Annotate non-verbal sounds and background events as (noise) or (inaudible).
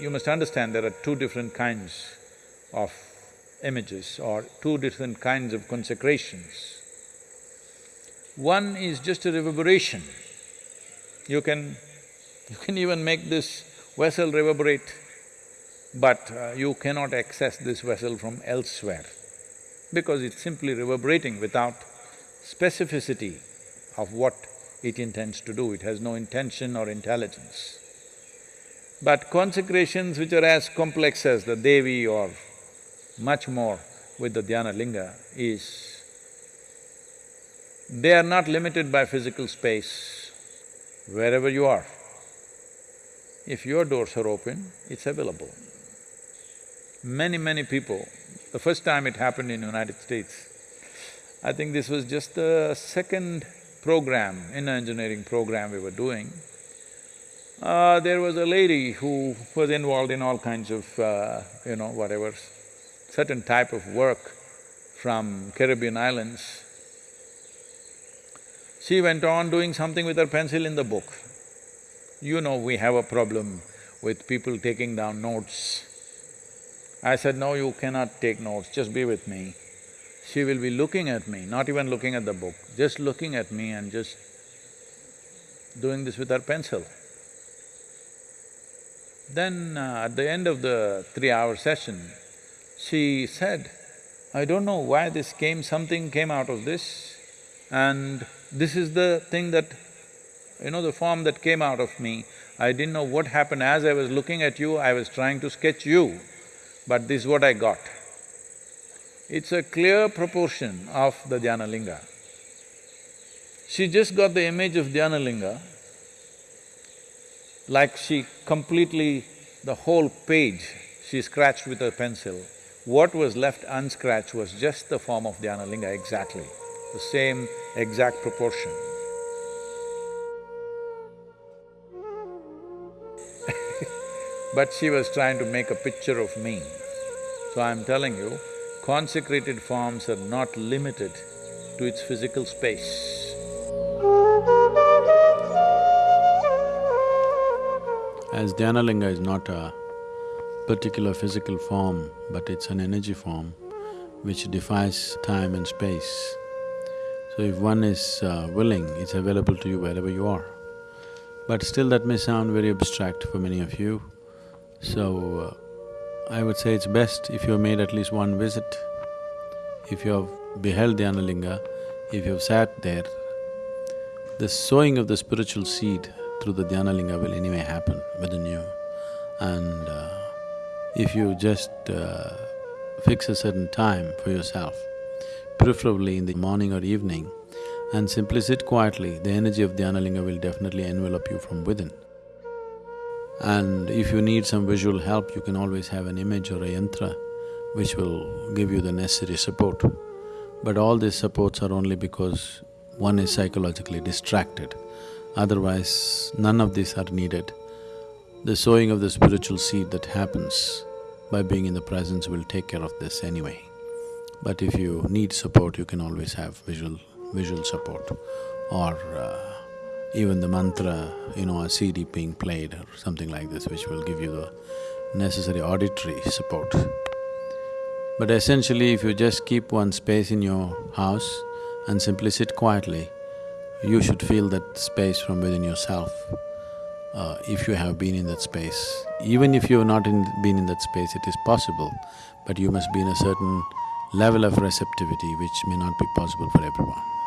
you must understand there are two different kinds of images or two different kinds of consecrations. One is just a reverberation. You can… you can even make this vessel reverberate, but uh, you cannot access this vessel from elsewhere because it's simply reverberating without specificity of what it intends to do, it has no intention or intelligence. But consecrations which are as complex as the Devi or much more with the Dhyana Linga is, they are not limited by physical space, wherever you are. If your doors are open, it's available. Many, many people, the first time it happened in the United States, I think this was just the second program, inner engineering program we were doing. Uh, there was a lady who was involved in all kinds of, uh, you know, whatever, certain type of work from Caribbean islands. She went on doing something with her pencil in the book. You know we have a problem with people taking down notes. I said, no, you cannot take notes, just be with me. She will be looking at me, not even looking at the book, just looking at me and just doing this with her pencil. Then uh, at the end of the three-hour session, she said, I don't know why this came, something came out of this and this is the thing that, you know, the form that came out of me. I didn't know what happened. As I was looking at you, I was trying to sketch you, but this is what I got. It's a clear proportion of the Dhyana Linga. She just got the image of Dhyana Linga, like she completely… the whole page she scratched with her pencil. What was left unscratched was just the form of Dhyana Linga exactly, the same exact proportion. (laughs) but she was trying to make a picture of me. So I'm telling you, consecrated forms are not limited to its physical space. As Dhyanalinga is not a particular physical form, but it's an energy form which defies time and space. So if one is uh, willing, it's available to you wherever you are. But still that may sound very abstract for many of you, so uh, I would say it's best if you have made at least one visit, if you have beheld Dhyanalinga, if you have sat there, the sowing of the spiritual seed through the Dhyanalinga will anyway happen within you. And uh, if you just uh, fix a certain time for yourself, preferably in the morning or evening, and simply sit quietly, the energy of Dhyanalinga will definitely envelop you from within. And if you need some visual help, you can always have an image or a yantra which will give you the necessary support. But all these supports are only because one is psychologically distracted. Otherwise, none of these are needed. The sowing of the spiritual seed that happens by being in the presence will take care of this anyway. But if you need support, you can always have visual… visual support or uh, even the mantra, you know, a CD being played or something like this which will give you the necessary auditory support. But essentially, if you just keep one space in your house and simply sit quietly, you should feel that space from within yourself, uh, if you have been in that space. Even if you have not in, been in that space, it is possible, but you must be in a certain level of receptivity which may not be possible for everyone.